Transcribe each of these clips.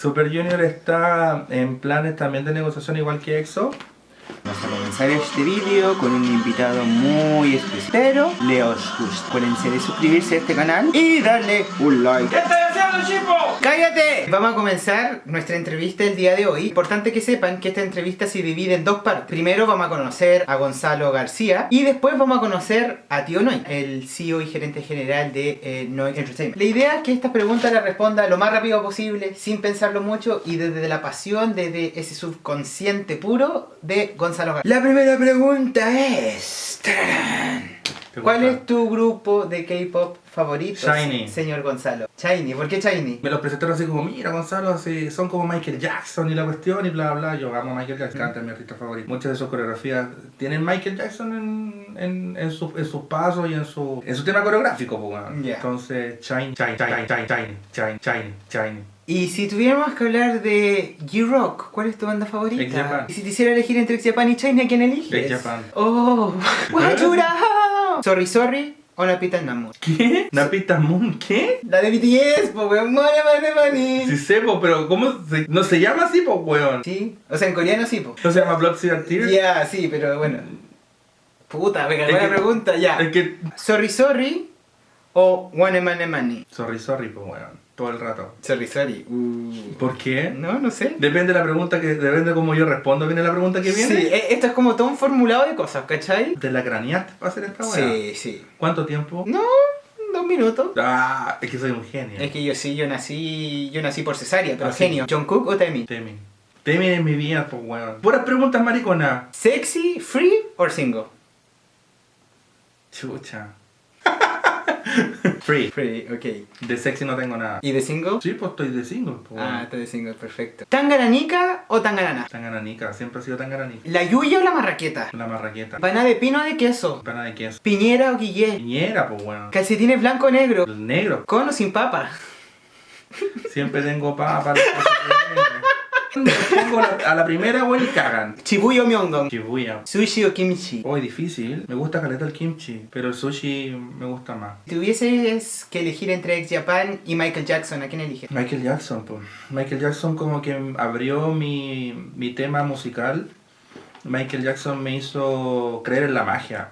Super Junior está en planes también de negociación igual que EXO. Vamos a comenzar este vídeo con un invitado muy especial. Pero le os gusta. Acuérdense de suscribirse a este canal y darle un like. ¡Cállate! Vamos a comenzar nuestra entrevista el día de hoy. Importante que sepan que esta entrevista se divide en dos partes. Primero vamos a conocer a Gonzalo García y después vamos a conocer a Tío Noy, el CEO y gerente general de eh, Noy Entertainment. La idea es que estas preguntas las responda lo más rápido posible, sin pensarlo mucho y desde la pasión, desde ese subconsciente puro de Gonzalo García. La primera pregunta es... ¿Cuál es tu grupo de K-pop favorito, Shiny. señor Gonzalo? Shiny, ¿por qué Shiny? Me los presentaron así como, mira Gonzalo, así, son como Michael Jackson y la cuestión y bla bla. Yo amo a Michael Jackson, canta mi artista favorito. Muchas de sus coreografías tienen Michael Jackson en, en, en, su- en sus pasos y en su, en su tema coreográfico. Pues. Entonces, Shiny, Shiny, Shiny, Shiny, Shiny, Shiny, Shiny. Y si tuviéramos que hablar de G-Rock, ¿cuál es tu banda favorita? X-Japan. Y si te hiciera elegir entre X-Japan y China, ¿quién eliges? X-Japan. Oh, Wajura. Sorry, sorry. O la pita Namu. ¿Qué? ¿Napita Moon? ¿Qué? La de BTS, po weón. Money, money, money. Sí sé, po, pero ¿cómo se, no se llama así, po, weón? Sí, o sea, en coreano sí, po. ¿No se llama Blood, and Tears? Ya, sí, pero bueno. Puta, venga, buena que- pregunta, ya. Es que... Sorry, sorry. O One Money, money. Sorry, sorry, po, weón. Todo el rato. Sorry. Uh. ¿Por qué? No, no sé. Depende de la pregunta que... Depende de cómo yo respondo. ¿Viene la pregunta que viene? Sí, e- esto es como todo un formulado de cosas, ¿cachai? ¿Te la craneaste para hacer esta weá? Sí, sí. ¿Cuánto tiempo? No, dos minutos. Ah, es que soy un genio. Es que yo sí, yo nací, yo nací por cesárea, pero Ah, sí. genio. ¿John Cook o Temi? Temin. Temin es mi vida, pues weón. Puras preguntas mariconas. ¿Sexy, free or single? Chucha. Free. Free, ok. De sexy no tengo nada. ¿Y de single? Sí, pues estoy de single, pues Ah, está de single, perfecto. ¿Tangaranica o tangarana? Tan gananica, siempre ha sido tan gananica. ¿La yuya o la marraqueta? La marraqueta. ¿Pana de pino o de queso? Pana de queso. ¿Piñera o guillé? Piñera, pues weón. ¿Calcetines blanco o negro? El negro. ¿Con o sin papa? Siempre tengo papa Pongo a la primera, weón, y cagan. ¿Chibuya o myeongdong? Shibuya. ¿Sushi o kimchi? Hoy difícil. Me gusta caleta el kimchi, pero el sushi me gusta más. Si tuvieses que elegir entre X Japan y Michael Jackson, ¿a quién eliges? Michael Jackson, pues. Michael Jackson como que abrió mi, mi tema musical. Michael Jackson me hizo creer en la magia.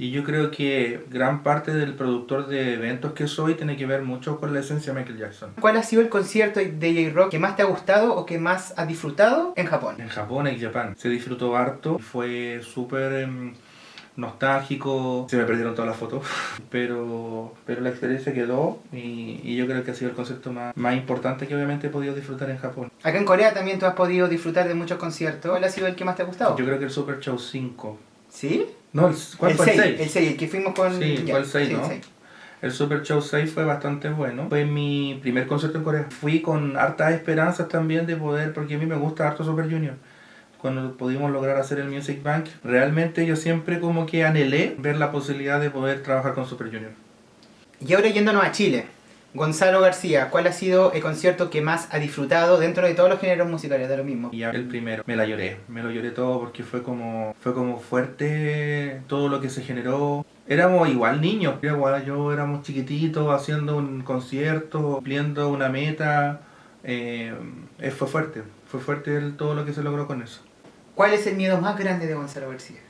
Y yo creo que gran parte del productor de eventos que soy tiene que ver mucho con la esencia de Michael Jackson. ¿Cuál ha sido el concierto de J-Rock que más te ha gustado o que más has disfrutado en Japón? En Japón, en Japón. Se disfrutó harto. Fue súper em, nostálgico. Se me perdieron todas las fotos. Pero, pero la experiencia quedó. Y, y yo creo que ha sido el concierto más, más importante que obviamente he podido disfrutar en Japón. Acá en Corea también tú has podido disfrutar de muchos conciertos. ¿Cuál ha sido el que más te ha gustado? Yo creo que el Super Show 5. ¿Sí? No, el, ¿cuál el fue 6, el 6? El 6, el que fuimos con... Sí, ya, fue el 6, sí, ¿no? El Super Show 6 fue bastante bueno. Fue mi primer concierto en Corea. Fui con hartas esperanzas también de poder, porque a mí me gusta harto Super Junior. Cuando pudimos lograr hacer el Music Bank, realmente yo siempre como que anhelé ver la posibilidad de poder trabajar con Super Junior. Y ahora yéndonos a Chile. Gonzalo García, ¿cuál ha sido el concierto que más ha disfrutado dentro de todos los géneros musicales? De lo mismo. Y el primero, me la lloré, me lo lloré todo porque fue como, fue como fuerte todo lo que se generó. Éramos igual niños, igual yo éramos chiquititos haciendo un concierto, cumpliendo una meta. eh, fue fuerte, fue fuerte todo lo que se logró con eso. ¿Cuál es el miedo más grande de Gonzalo García?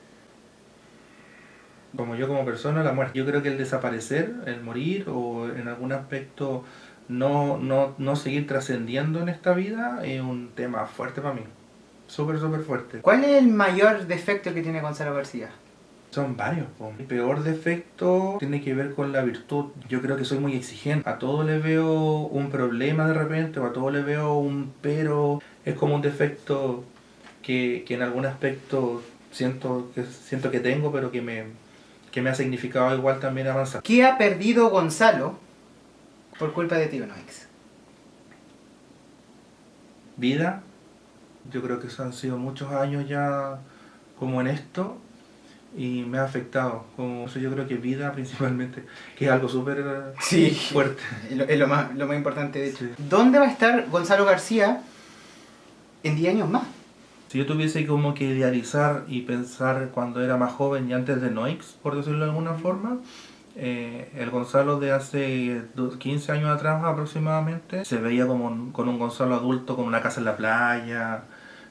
Como yo como persona, la muerte. Yo creo que el desaparecer, el morir o en algún aspecto no, no, no seguir trascendiendo en esta vida es un tema fuerte para mí. Súper, súper fuerte. ¿Cuál es el mayor defecto que tiene Gonzalo García? Son varios. po. Mi peor defecto tiene que ver con la virtud. Yo creo que soy muy exigente. A todo le veo un problema de repente o a todo le veo un pero. Es como un defecto que, que en algún aspecto siento que, siento que tengo, pero que me, que me ha significado igual también avanzar. ¿Qué ha perdido Gonzalo por culpa de Tío Noix? Vida. Yo creo que eso han sido muchos años ya como en esto y me ha afectado. Como eso yo creo que vida principalmente, que es algo súper eh, Sí. fuerte. Es lo, es lo más, lo más importante de hecho. Sí. ¿Dónde va a estar Gonzalo García en 10 años más? Si yo tuviese como que idealizar y pensar cuando era más joven y antes de Noix, por decirlo de alguna forma, eh, el Gonzalo de hace 15 años atrás aproximadamente se veía como con un Gonzalo adulto con una casa en la playa,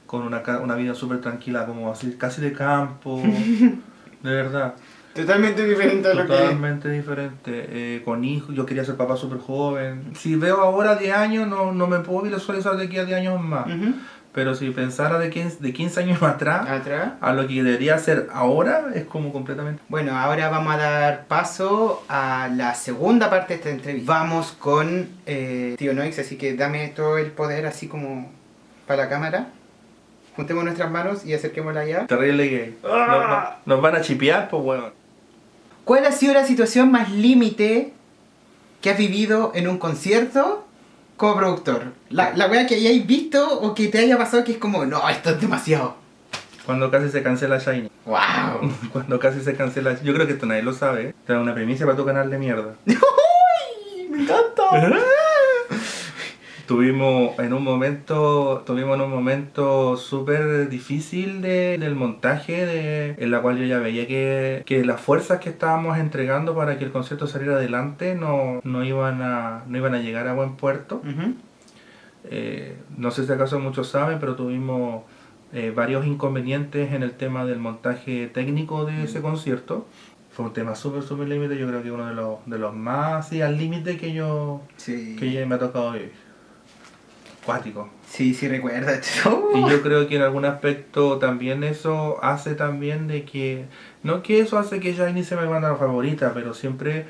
con una, una vida súper tranquila, como así, casi de campo, de verdad. Totalmente diferente a lo que Totalmente diferente. Eh, con hijos, yo quería ser papá súper joven. Si veo ahora 10 años, no, no me puedo visualizar de aquí a 10 años más. Pero si pensara de 15, de 15 años atrás, atrás, a lo que debería ser ahora, es como completamente... Bueno, ahora vamos a dar paso a la segunda parte de esta entrevista. Vamos con eh, Tío Noix, así que dame todo el poder así como para la cámara. Juntemos nuestras manos y acerquémosla allá. Terrible gay. ¡Ah! Nos, van a chipear, pues bueno. ¿Cuál ha sido la situación más límite que has vivido en un concierto como productor? La, la wea que hayáis visto o que te haya pasado que es como, no, esto es demasiado. Cuando casi se cancela Shiny. ¡Wow! Cuando casi se cancela. Yo creo que esto nadie lo sabe. Te da una premisa para tu canal de mierda. ¡Uy! ¡Me encanta! tuvimos en un momento tuvimos en un momento súper difícil de, del montaje de, en la cual yo ya veía que, que, las fuerzas que estábamos entregando para que el concierto saliera adelante no, no, iban, a, no iban a llegar a buen puerto. Eh, no sé si acaso muchos saben pero tuvimos eh, varios inconvenientes en el tema del montaje técnico de ese concierto. Fue un tema súper, súper límite, yo creo que uno de los, de los más al límite que yo que ya me ha tocado vivir. Sí, sí recuerda. y yo creo que en algún aspecto también eso hace también de que, no que eso hace que Shiny sea mi banda favorita, pero siempre,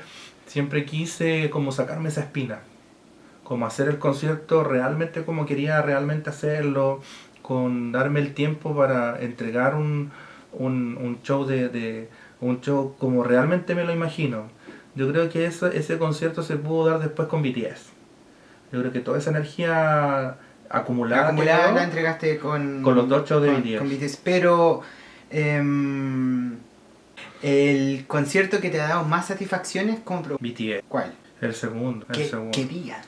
siempre quise como sacarme esa espina. Como hacer el concierto realmente como quería realmente hacerlo, con darme el tiempo para entregar un, un, show de, de, un show como realmente me lo imagino. Yo creo que eso, ese concierto se pudo dar después con BTS. Yo creo que toda esa energía acumulada, acumulada la entregaste con, con los dos shows de con, Pero em, el concierto que te ha dado más satisfacciones con BTS. ¿Cuál? El segundo. ¿Qué, el segundo. ¿Qué día?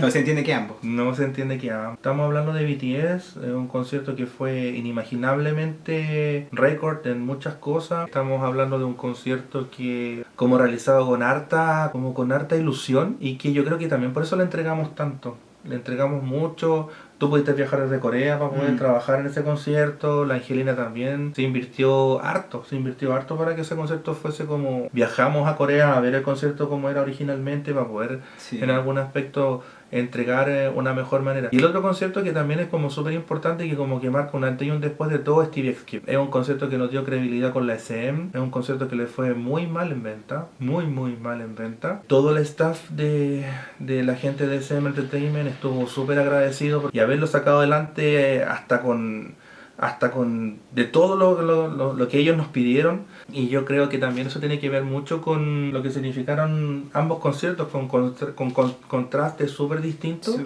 No se entiende que ambos. No se entiende que ambos. Estamos hablando de BTS, un concierto que fue inimaginablemente récord en muchas cosas. Estamos hablando de un concierto que como realizado con harta, como con harta ilusión y que yo creo que también por eso le entregamos tanto. Le entregamos mucho, Tú pudiste viajar desde Corea para poder mm. trabajar en ese concierto, la Angelina también se invirtió harto, se invirtió harto para que ese concierto fuese como viajamos a Corea a ver el concierto como era originalmente para poder en algún aspecto entregar eh, una mejor manera. Y el otro concierto que también es como súper importante y que como que marca un antes y un después de todo Stevie X Es un concierto que nos dio credibilidad con la SM, es un concierto que le fue muy mal en venta, muy muy mal en venta. Todo el staff de, de la gente de SM Entertainment estuvo súper agradecido y haberlo sacado adelante eh, hasta con hasta con de todo lo, lo, lo, que ellos nos pidieron. Y yo creo que también eso tiene que ver mucho con lo que significaron ambos conciertos con, con, con, contrastes súper distintos.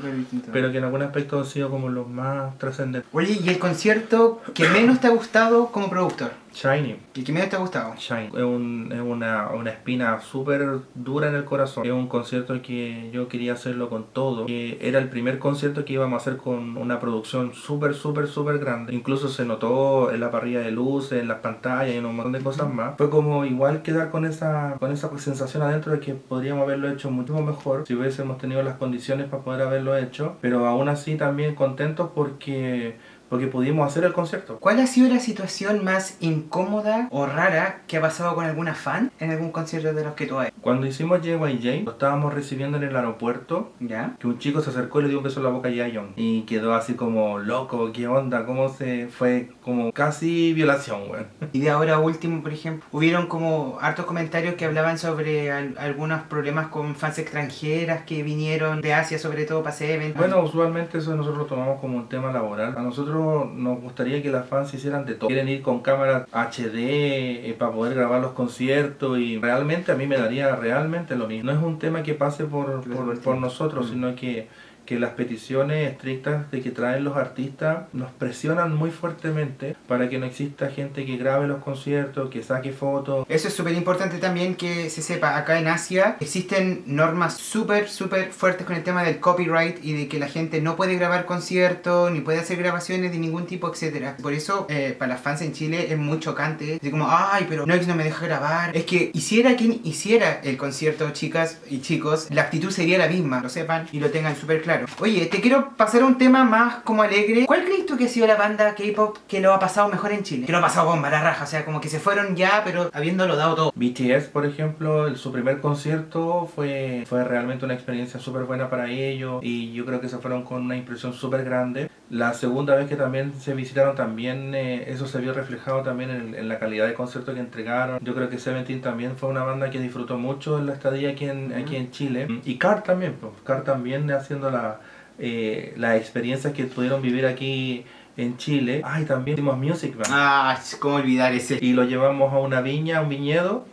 pero que en algún aspecto han sido como los más trascendentes. Oye, ¿y el concierto que menos te ha gustado como productor? Shiny. ¿Y qué medio te ha gustado? Shiny. Es, un, es una, una, espina súper dura en el corazón. Es un concierto que yo quería hacerlo con todo. Que era el primer concierto que íbamos a hacer con una producción súper, súper, súper grande. Incluso se notó en la parrilla de luces, en las pantallas y en un montón de cosas más. Fue como igual quedar con esa, con esa sensación adentro de que podríamos haberlo hecho mucho mejor si hubiésemos tenido las condiciones para poder haberlo hecho. Pero aún así también contentos porque porque pudimos hacer el concierto. ¿Cuál ha sido la situación más incómoda o rara que ha pasado con alguna fan en algún concierto de los que tú has Cuando hicimos JYJ, lo estábamos recibiendo en el aeropuerto, ¿Ya? que un chico se acercó y le dio un beso en la boca a Yayon y quedó así como loco, ¿qué onda? ¿Cómo se fue? Como casi violación, güey. Y de ahora último, por ejemplo, hubieron como hartos comentarios que hablaban sobre algunos problemas con fans extranjeras que vinieron de Asia, sobre todo para ese evento. Bueno, usualmente eso nosotros lo tomamos como un tema laboral. A nosotros nos gustaría que las fans hicieran de todo. Quieren ir con cámaras HD eh, para poder grabar los conciertos y realmente a mí me daría realmente lo mismo. No es un tema que pase por, por, nosotros, mm. sino que que las peticiones estrictas de que traen los artistas nos presionan muy fuertemente para que no exista gente que grabe los conciertos, que saque fotos. Eso es súper importante también que se sepa. Acá en Asia existen normas súper, súper fuertes con el tema del copyright y de que la gente no puede grabar conciertos, ni puede hacer grabaciones de ningún tipo, etcétera. Por eso, eh, para las fans en Chile es muy chocante. Así como, ay, pero Noix no me deja grabar. Es que hiciera quien hiciera el concierto, chicas y chicos, la actitud sería la misma, lo sepan y lo tengan súper claro. Oye, te quiero pasar a un tema más como alegre. ¿Cuál crees tú que ha sido la banda K-pop que lo ha pasado mejor en Chile? Que lo ha pasado bomba, la raja, o sea, como que se fueron ya, pero habiéndolo dado todo. BTS, por ejemplo, su primer concierto fue, fue realmente una experiencia súper buena para ellos y yo creo que se fueron con una impresión súper grande. La segunda vez que también se visitaron, también eh, eso se vio reflejado también en, en, la calidad de concierto que entregaron. Yo creo que Seventeen también fue una banda que disfrutó mucho en la estadía aquí en, aquí en Chile. Y Car también, pues, Car también haciendo la, eh, las experiencias que pudieron vivir aquí en Chile. Ay, también hicimos Music Band. Ah, cómo olvidar ese. Y lo llevamos a una viña, a un viñedo,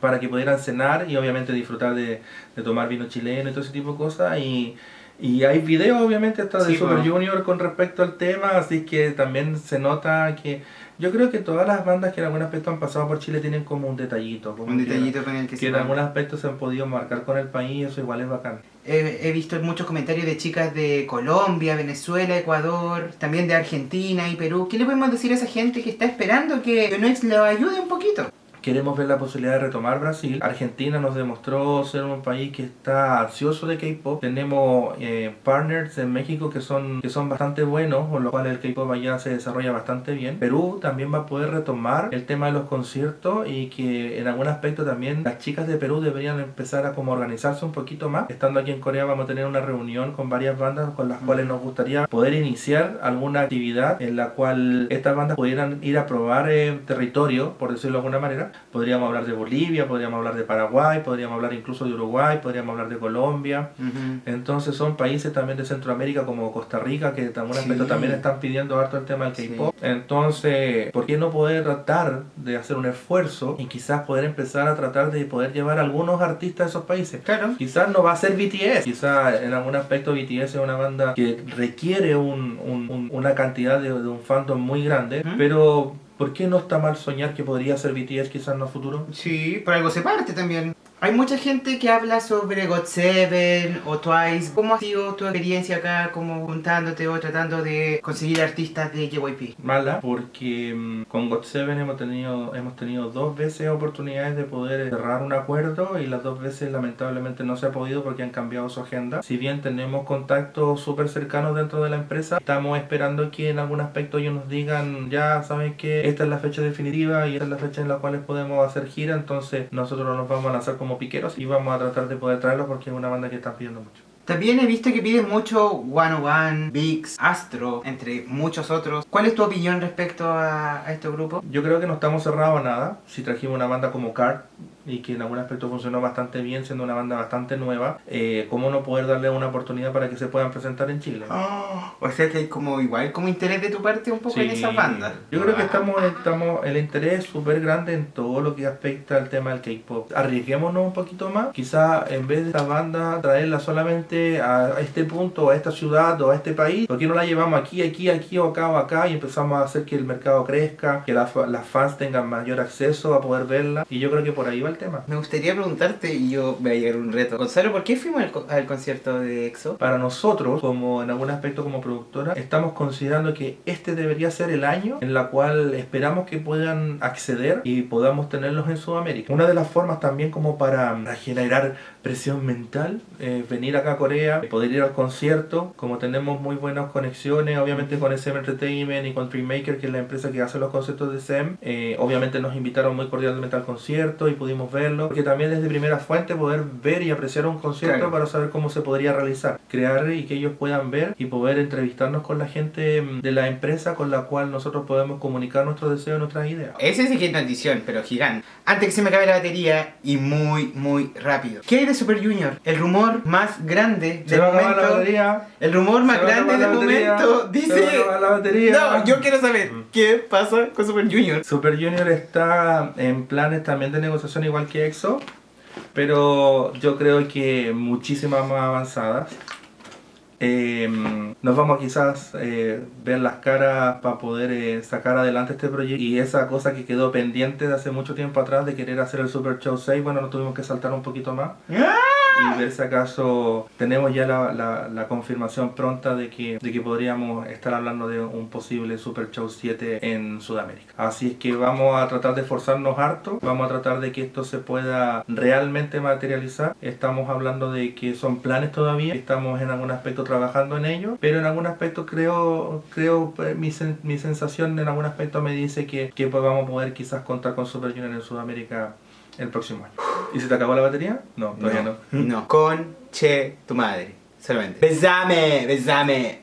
para que pudieran cenar y obviamente disfrutar de, de tomar vino chileno y todo ese tipo de cosas. Y, y hay videos obviamente hasta de Sí, Super bueno. Junior con respecto al tema, así que también se nota que yo creo que todas las bandas que en algún aspecto han pasado por Chile tienen como un detallito, como Un que- detallito con el que que se en algún aspecto se han podido marcar con el país, eso igual es bacán. He, he visto muchos comentarios de chicas de Colombia, Venezuela, Ecuador, también de Argentina y Perú. ¿Qué le podemos decir a esa gente que está esperando que Noix lo ayude un poquito? Queremos ver la posibilidad de retomar Brasil. Argentina nos demostró ser un país que está ansioso de K-pop. Tenemos eh, partners en México que son, que son bastante buenos, con lo cual el K-pop allá se desarrolla bastante bien. Perú también va a poder retomar el tema de los conciertos y que en algún aspecto también las chicas de Perú deberían empezar a como organizarse un poquito más. Estando aquí en Corea vamos a tener una reunión con varias bandas con las cuales nos gustaría poder iniciar alguna actividad en la cual estas bandas pudieran ir a probar eh, territorio, por decirlo de alguna manera. Podríamos hablar de Bolivia, podríamos hablar de Paraguay, podríamos hablar incluso de Uruguay, podríamos hablar de Colombia. Entonces son países también de Centroamérica como Costa Rica que en algún Sí. aspecto también están pidiendo harto el tema del Sí. K-pop. Entonces, ¿por qué no poder tratar de hacer un esfuerzo y quizás poder empezar a tratar de poder llevar a algunos artistas a esos países? Claro. Quizás no va a ser BTS, quizás en algún aspecto BTS es una banda que requiere un- un- un- una cantidad de, de un fandom muy grande, pero ¿por qué no está mal soñar que podría ser BTS quizás en el futuro? Sí, por algo se parte también. Hay mucha gente que habla sobre GOT7 o Twice. ¿Cómo ha sido tu experiencia acá como juntándote o tratando de conseguir artistas de JYP? Mala, porque mm, con GOT7 hemos tenido, hemos tenido dos veces oportunidades de poder cerrar un acuerdo y las dos veces lamentablemente no se ha podido porque han cambiado su agenda. Si bien tenemos contactos súper cercanos dentro de la empresa, estamos esperando que en algún aspecto ellos nos digan, ya saben que esta es la fecha definitiva y esta es la fecha en la cual podemos hacer gira, entonces nosotros nos vamos a lanzar como piqueros y vamos a tratar de poder traerlos porque es una banda que están pidiendo mucho. También he visto que piden mucho One One, Vix, Astro, entre muchos otros. ¿Cuál es tu opinión respecto a, a este grupo? Yo creo que no estamos cerrados a nada. Si trajimos una banda como Card y que en algún aspecto funcionó bastante bien, siendo una banda bastante nueva, eh, ¿cómo no poder darle una oportunidad para que se puedan presentar en Chile? Oh, o sea que hay como igual como interés de tu parte un poco en Sí. esa banda. Yo creo que estamos, estamos el interés es súper grande en todo lo que afecta al tema del K-pop. Arriesguémonos un poquito más. Quizá en vez de esta banda traerla solamente a este punto, a esta ciudad o a este país, ¿por qué no la llevamos aquí, aquí, aquí o acá o acá y empezamos a hacer que el mercado crezca, que las las fans tengan mayor acceso a poder verla? Y yo creo que por ahí va el tema. Me gustaría preguntarte, y yo voy a llegar a un reto. Gonzalo, ¿por qué fuimos al, co- al concierto de EXO? Para nosotros, como en algún aspecto como productora, estamos considerando que este debería ser el año en la cual esperamos que puedan acceder y podamos tenerlos en Sudamérica. Una de las formas también como para, generar presión mental, eh, venir acá a Corea, poder ir al concierto, como tenemos muy buenas conexiones, obviamente con SM Entertainment y con Dreammaker, que es la empresa que hace los conciertos de SEM, eh, obviamente nos invitaron muy cordialmente al concierto y pudimos verlo, porque también es de primera fuente poder ver y apreciar un concierto Claro. para saber cómo se podría realizar, crear y que ellos puedan ver y poder entrevistarnos con la gente mm, de la empresa con la cual nosotros podemos comunicar nuestros deseos nuestras ideas. Ese es notición, pero gigante. Antes que se me acabe la batería y muy, muy rápido. ¿Qué hay de Super Junior? El rumor más grande del acabar la momento. batería. El rumor más grande del batería. momento dice. la batería. No, yo quiero saber Mm. Qué pasa con Super Junior. Super Junior está en planes también de negociación igual que EXO, pero yo creo que muchísimas más avanzadas. Eh, nos vamos a quizás eh, ver las caras para poder eh, sacar adelante este proyecto y esa cosa que quedó pendiente de hace mucho tiempo atrás de querer hacer el Super Show 6, bueno, nos tuvimos que saltar un poquito más y ver si acaso tenemos ya la, la, la confirmación pronta de que, de que podríamos estar hablando de un posible Super Show 7 en Sudamérica. Así es que vamos a tratar de esforzarnos harto, vamos a tratar de que esto se pueda realmente materializar. Estamos hablando de que son planes todavía, estamos en algún aspecto trabajando en ello, pero en algún aspecto creo, creo pues, mi, sen- mi sensación en algún aspecto me dice que, que pues vamos a poder quizás contar con Super Junior en Sudamérica el próximo año. ¿Y se te acabó la batería? No, todavía no. No. Con che tu madre. Solamente. Besame, besame.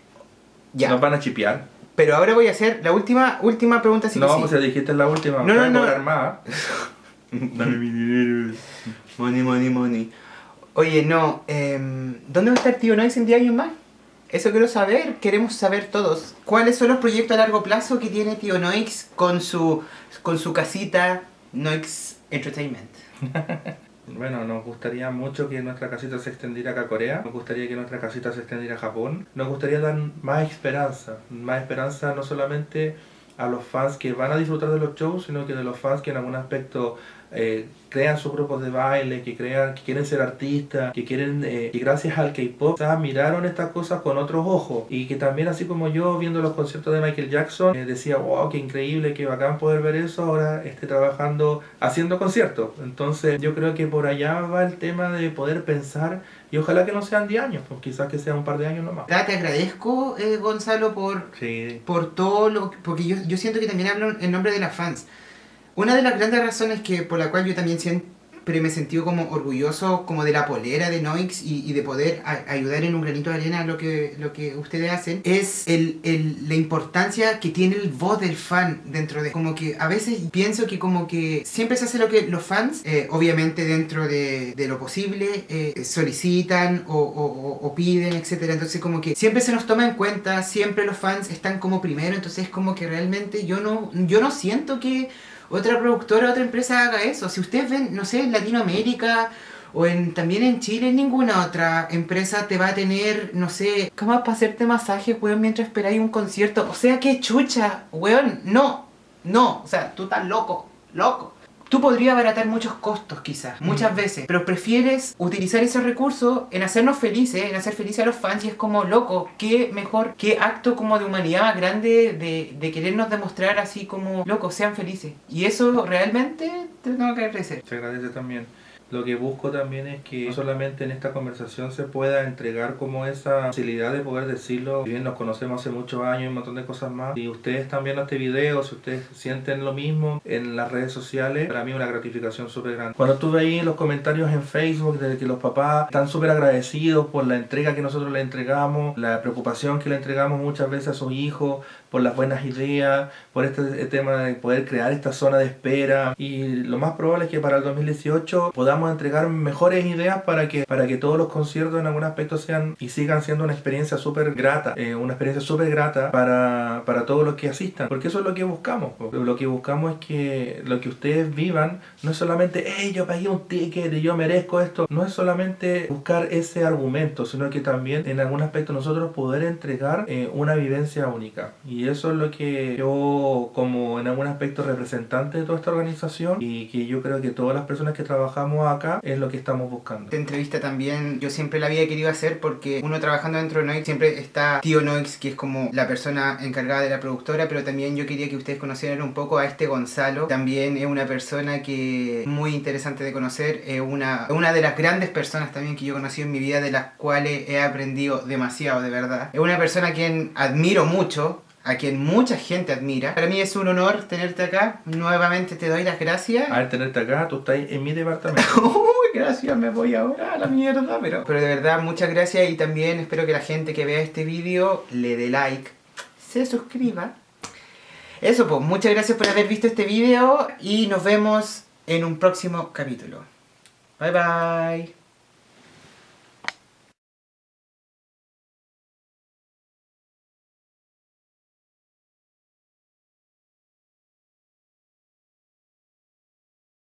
Ya. Nos van a chipear. Pero ahora voy a hacer la última, última pregunta. Sí no, sí. pues ya dijiste la última. No, no, no. más. Dame mi dinero. Money, money, money. Oye, no, em, ¿dónde va a estar Tío Noix en 10 años más? Eso quiero saber, queremos saber todos. ¿Cuáles son los proyectos a largo plazo que tiene Tío Noix con su, con su casita Noix Entertainment? Bueno, nos gustaría mucho que nuestra casita se extendiera acá a Corea. Nos gustaría que nuestra casita se extendiera a Japón. Nos gustaría dar más esperanza. Más esperanza no solamente a los fans que van a disfrutar de los shows, sino que de los fans que en algún aspecto eh, crean sus grupos de baile, que crean, que quieren ser artistas, que quieren, eh, que gracias al K-pop miraron estas cosas con otros ojos y que también así como yo viendo los conciertos de Michael Jackson eh, decía, wow, qué increíble, qué bacán poder ver eso, ahora esté trabajando haciendo conciertos. Entonces yo creo que por allá va el tema de poder pensar y ojalá que no sean 10 años, pues quizás que sea un par de años nomás. Ya, Te agradezco, eh, Gonzalo, por, Sí, por todo lo porque yo, yo siento que también hablo en nombre de las fans. Una de las grandes razones que por la cual yo también siempre me he sentido como orgulloso como de la polera de Noix y, de poder a- ayudar en un granito de arena lo que, lo que ustedes hacen es el, el- la importancia que tiene el voz del fan dentro de como que a veces pienso que como que siempre se hace lo que los fans eh, obviamente dentro de, de lo posible eh, solicitan o- o piden etcétera. Entonces como que siempre se nos toma en cuenta siempre los fans están como primero. Entonces como que realmente yo no yo no siento que otra productora, otra empresa haga eso. Si ustedes ven, no sé, en Latinoamérica o en, también en Chile, ninguna otra empresa te va a tener, no sé, camas para hacerte masaje, weón, mientras esperáis un concierto. O sea, qué chucha, weón, no, no, o sea, tú estás loco, loco. Tú podrías abaratar muchos costos quizás, muchas veces, pero prefieres utilizar ese recurso en hacernos felices, en hacer felices a los fans y es como, loco, qué mejor, qué acto como de humanidad más grande de, de querernos demostrar así como, loco, sean felices. Y eso realmente te tengo que agradecer. Se agradece también. Lo que busco también es que no solamente en esta conversación se pueda entregar como esa facilidad de poder decirlo. Si bien nos conocemos hace muchos años y un montón de cosas más. Si ustedes están viendo este video, si ustedes sienten lo mismo en las redes sociales, para mí es una gratificación súper grande. Cuando tú veis los comentarios en Facebook de que los papás están súper agradecidos por la entrega que nosotros le entregamos, la preocupación que le entregamos muchas veces a sus hijos, por las buenas ideas, por este tema de poder crear esta zona de espera y lo más probable es que para el 2018 podamos entregar mejores ideas para que, para que todos los conciertos en algún aspecto sean y sigan siendo una experiencia súper grata, eh, una experiencia súper grata para, para todos los que asistan, porque eso es lo que buscamos, lo que buscamos es que lo que ustedes vivan no es solamente, hey, yo pagué un ticket y yo merezco esto, no es solamente buscar ese argumento, sino que también en algún aspecto nosotros poder entregar eh, una vivencia única. Y eso es lo que yo, como en algún aspecto representante de toda esta organización, y que yo creo que todas las personas que trabajamos acá es lo que estamos buscando. Esta entrevista también yo siempre la había querido hacer porque uno trabajando dentro de Noix siempre está Tío Noix, que es como la persona encargada de la productora, pero también yo quería que ustedes conocieran un poco a este Gonzalo. También es una persona que muy interesante de conocer, es una, una de las grandes personas también que yo conocí en mi vida, de las cuales he aprendido demasiado, de verdad. Es una persona a quien admiro mucho, a quien mucha gente admira. Para mí es un honor tenerte acá. Nuevamente te doy las gracias. Al tenerte acá, tú estás en mi departamento. Uy, gracias, me voy ahora a la mierda, pero... Pero de verdad, muchas gracias y también espero que la gente que vea este vídeo le dé like, se suscriba. Eso pues, muchas gracias por haber visto este vídeo y nos vemos en un próximo capítulo. Bye bye.